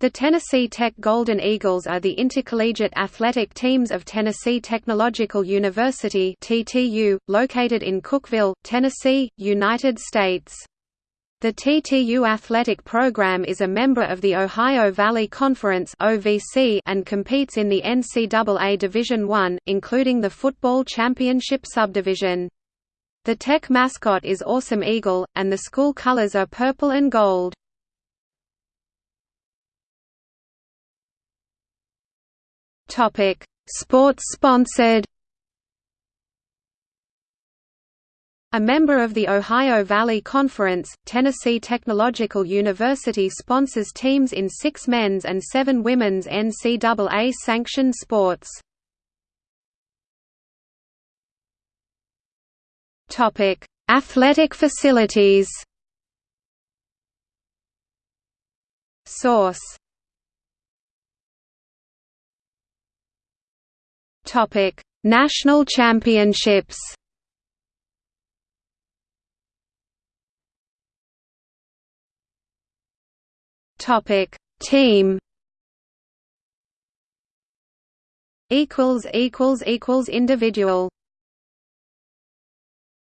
The Tennessee Tech Golden Eagles are the intercollegiate athletic teams of Tennessee Technological University (TTU), located in Cookeville, Tennessee, United States. The TTU athletic program is a member of the Ohio Valley Conference (OVC) and competes in the NCAA Division I, including the football championship subdivision. The Tech mascot is Awesome Eagle, and the school colors are purple and gold. Topic: Sports sponsored. A member of the Ohio Valley Conference, Tennessee Technological University sponsors teams in six men's and seven women's NCAA-sanctioned sports. Athletic facilities Source Topic: National Championships. Topic: Team. Equals equals equals individual.